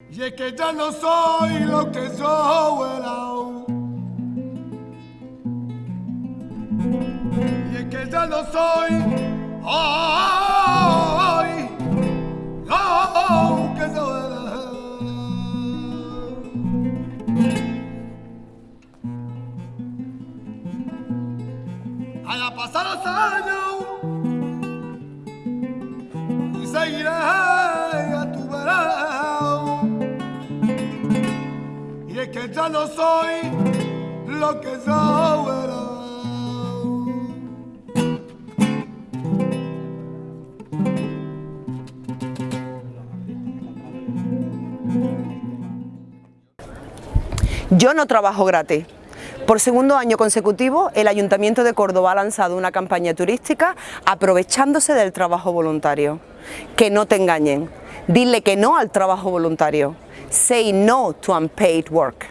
Y es que ya no soy lo que yo era. Y es que ya no soy hoy lo que yo era. Haya pasado los años y seguiré Y es que ya no soy lo que yo era. Yo no trabajo gratis. Por segundo año consecutivo, el Ayuntamiento de Córdoba ha lanzado una campaña turística aprovechándose del trabajo voluntario. Que no te engañen, dile que no al trabajo voluntario. Say no to unpaid work.